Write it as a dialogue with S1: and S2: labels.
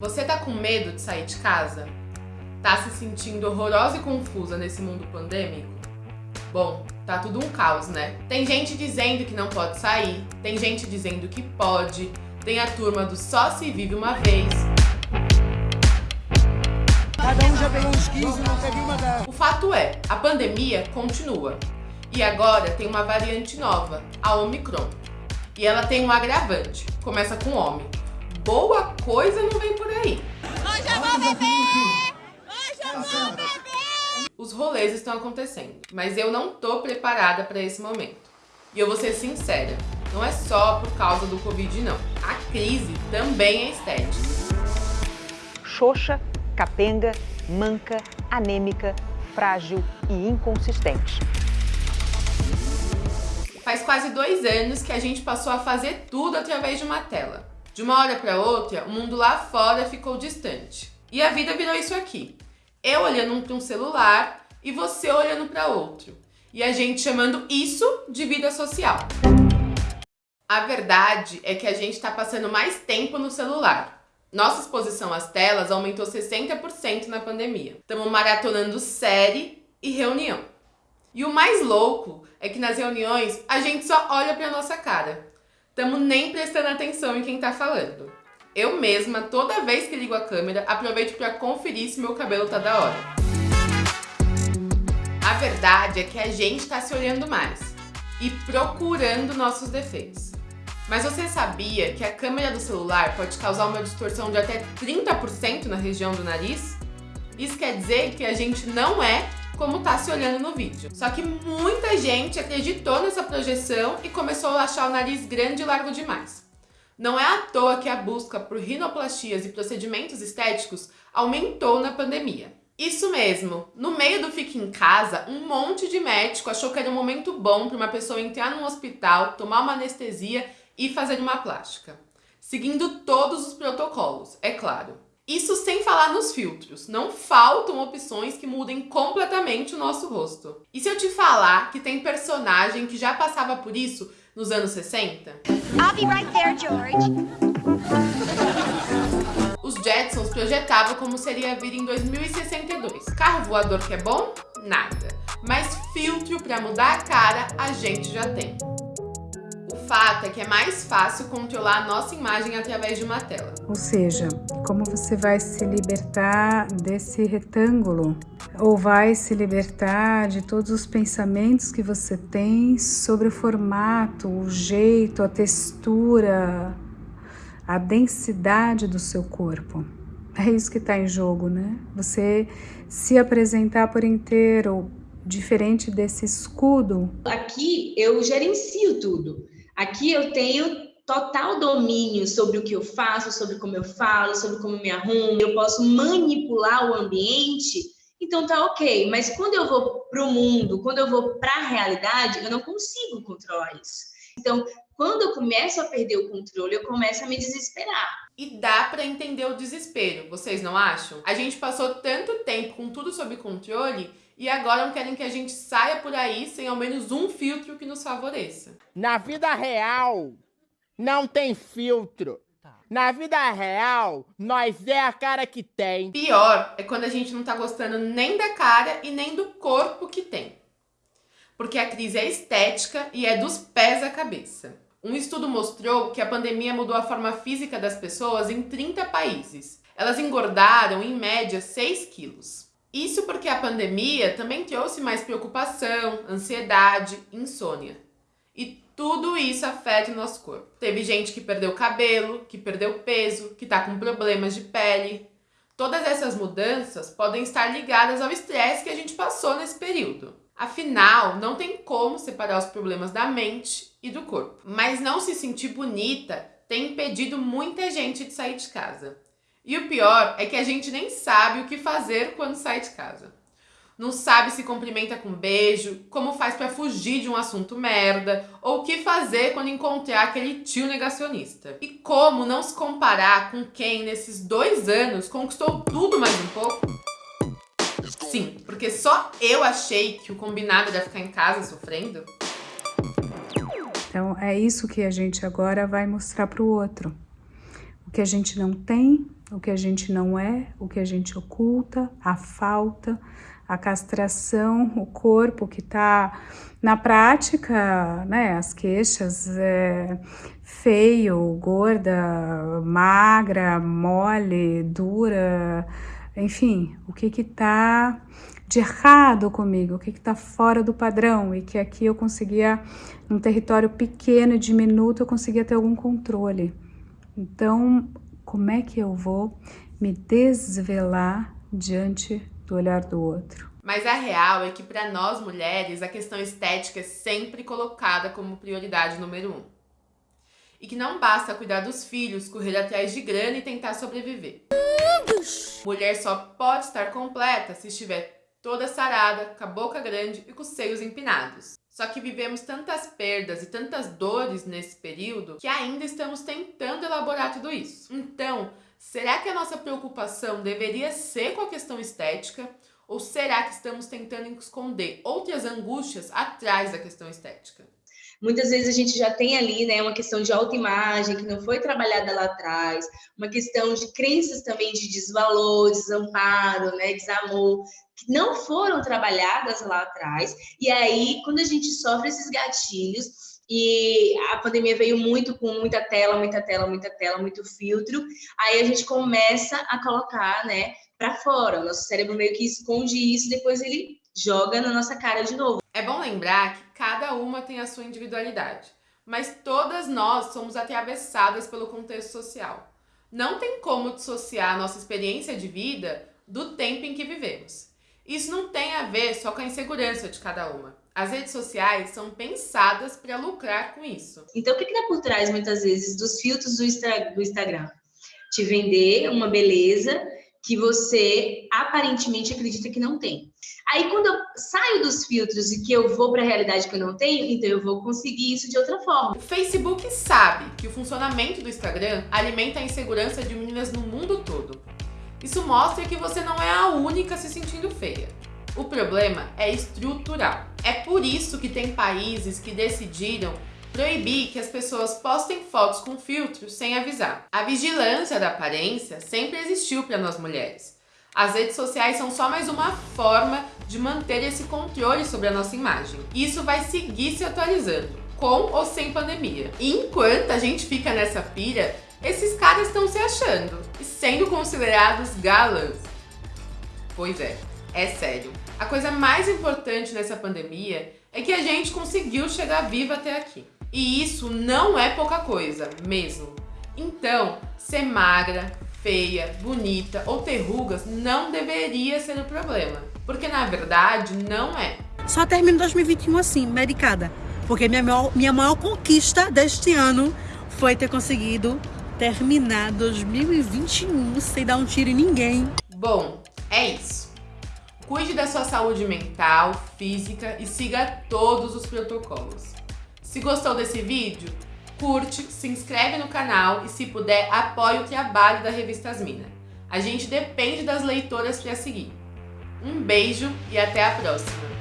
S1: Você tá com medo de sair de casa? Tá se sentindo horrorosa e confusa nesse mundo pandêmico? Bom, tá tudo um caos, né? Tem gente dizendo que não pode sair, tem gente dizendo que pode, tem a turma do só se vive uma vez.
S2: Cada um já pegou uns 15 não teve uma da...
S1: O fato é, a pandemia continua. E agora tem uma variante nova, a Omicron. E ela tem um agravante, começa com homem boa coisa não vem por aí.
S3: Hoje eu vou beber! Hoje eu vou beber!
S1: Os rolês estão acontecendo, mas eu não tô preparada para esse momento. E eu vou ser sincera, não é só por causa do Covid não. A crise também é estética.
S4: Xoxa, capenga, manca, anêmica, frágil e inconsistente.
S1: Faz quase dois anos que a gente passou a fazer tudo através de uma tela. De uma hora para outra, o mundo lá fora ficou distante. E a vida virou isso aqui. Eu olhando para um celular e você olhando para outro. E a gente chamando isso de vida social. A verdade é que a gente está passando mais tempo no celular. Nossa exposição às telas aumentou 60% na pandemia. Estamos maratonando série e reunião. E o mais louco é que nas reuniões a gente só olha para nossa cara estamos nem prestando atenção em quem tá falando. Eu mesma, toda vez que ligo a câmera, aproveito para conferir se meu cabelo tá da hora. A verdade é que a gente tá se olhando mais e procurando nossos defeitos. Mas você sabia que a câmera do celular pode causar uma distorção de até 30% na região do nariz? Isso quer dizer que a gente não é como tá se olhando no vídeo. Só que muita gente acreditou nessa projeção e começou a achar o nariz grande e largo demais. Não é à toa que a busca por rinoplastias e procedimentos estéticos aumentou na pandemia. Isso mesmo, no meio do fique em casa, um monte de médico achou que era um momento bom para uma pessoa entrar num hospital, tomar uma anestesia e fazer uma plástica. Seguindo todos os protocolos, é claro. Isso sem falar nos filtros. Não faltam opções que mudem completamente o nosso rosto. E se eu te falar que tem personagem que já passava por isso nos anos 60?
S3: I'll be right there, George.
S1: Os Jetsons projetavam como seria a vida em 2062. Carro voador que é bom? Nada. Mas filtro para mudar a cara a gente já tem fato é que é mais fácil controlar a nossa imagem através de uma tela.
S5: Ou seja, como você vai se libertar desse retângulo? Ou vai se libertar de todos os pensamentos que você tem sobre o formato, o jeito, a textura, a densidade do seu corpo? É isso que está em jogo, né? Você se apresentar por inteiro, diferente desse escudo.
S6: Aqui eu gerencio tudo. Aqui eu tenho total domínio sobre o que eu faço, sobre como eu falo, sobre como eu me arrumo, eu posso manipular o ambiente, então tá ok. Mas quando eu vou para o mundo, quando eu vou para a realidade, eu não consigo controlar isso. Então, quando eu começo a perder o controle, eu começo a me desesperar.
S1: E dá para entender o desespero, vocês não acham? A gente passou tanto tempo com tudo sob controle e agora não querem que a gente saia por aí sem ao menos um filtro que nos favoreça.
S2: Na vida real, não tem filtro. Tá. Na vida real, nós é a cara que tem.
S1: Pior é quando a gente não tá gostando nem da cara e nem do corpo que tem. Porque a crise é estética e é dos pés à cabeça. Um estudo mostrou que a pandemia mudou a forma física das pessoas em 30 países. Elas engordaram, em média, 6 quilos. Isso porque a pandemia também trouxe mais preocupação, ansiedade, insônia. E tudo isso afeta o nosso corpo. Teve gente que perdeu cabelo, que perdeu peso, que está com problemas de pele. Todas essas mudanças podem estar ligadas ao estresse que a gente passou nesse período. Afinal, não tem como separar os problemas da mente e do corpo. Mas não se sentir bonita tem impedido muita gente de sair de casa. E o pior é que a gente nem sabe o que fazer quando sai de casa. Não sabe se cumprimenta com beijo, como faz para fugir de um assunto merda, ou o que fazer quando encontrar aquele tio negacionista. E como não se comparar com quem nesses dois anos conquistou tudo mais um pouco? Sim, porque só eu achei que o combinado era ficar em casa sofrendo.
S5: Então é isso que a gente agora vai mostrar para o outro o que a gente não tem, o que a gente não é, o que a gente oculta, a falta, a castração, o corpo que está na prática, né, as queixas, é, feio, gorda, magra, mole, dura, enfim, o que que tá de errado comigo, o que que tá fora do padrão e que aqui eu conseguia, num território pequeno e diminuto, eu conseguia ter algum controle. Então, como é que eu vou me desvelar diante do olhar do outro?
S1: Mas a real é que para nós mulheres a questão estética é sempre colocada como prioridade número um. E que não basta cuidar dos filhos, correr atrás de grana e tentar sobreviver. Mulher só pode estar completa se estiver toda sarada, com a boca grande e com os seios empinados. Só que vivemos tantas perdas e tantas dores nesse período que ainda estamos tentando elaborar tudo isso. Então, será que a nossa preocupação deveria ser com a questão estética? Ou será que estamos tentando esconder outras angústias atrás da questão estética?
S6: Muitas vezes a gente já tem ali, né, uma questão de autoimagem que não foi trabalhada lá atrás, uma questão de crenças também de desvalor, desamparo, né, desamor, que não foram trabalhadas lá atrás. E aí, quando a gente sofre esses gatilhos, e a pandemia veio muito com muita tela, muita tela, muita tela, muito filtro. Aí a gente começa a colocar, né, para fora. O nosso cérebro meio que esconde isso, depois ele joga na nossa cara de novo.
S1: É bom lembrar que cada uma tem a sua individualidade, mas todas nós somos atravessadas pelo contexto social. Não tem como dissociar a nossa experiência de vida do tempo em que vivemos. Isso não tem a ver só com a insegurança de cada uma. As redes sociais são pensadas para lucrar com isso.
S6: Então, o que está por trás, muitas vezes, dos filtros do, Instagram? Te vender uma beleza que você aparentemente acredita que não tem. Aí, quando eu saio dos filtros e que eu vou para a realidade que eu não tenho, então eu vou conseguir isso de outra forma.
S1: O Facebook sabe que o funcionamento do Instagram alimenta a insegurança de meninas no mundo todo. Isso mostra que você não é a única se sentindo feia. O problema é estrutural. É por isso que tem países que decidiram proibir que as pessoas postem fotos com filtros sem avisar. A vigilância da aparência sempre existiu para nós mulheres. As redes sociais são só mais uma forma de manter esse controle sobre a nossa imagem. Isso vai seguir se atualizando, com ou sem pandemia. Enquanto a gente fica nessa pira, esses caras estão se achando e sendo considerados galãs. Pois é, é sério. A coisa mais importante nessa pandemia é que a gente conseguiu chegar viva até aqui. E isso não é pouca coisa, mesmo. Então, ser magra, feia, bonita ou ter rugas não deveria ser o problema. Porque na verdade não é.
S7: Só termino 2021 assim, medicada. Porque minha maior, minha maior conquista deste ano foi ter conseguido terminar 2021 sem dar um tiro em ninguém.
S1: Bom, é isso. Cuide da sua saúde mental, física e siga todos os protocolos. Se gostou desse vídeo, curte, se inscreve no canal e se puder, apoie o trabalho da Revista Asmina. A gente depende das leitoras para seguir. Um beijo e até a próxima!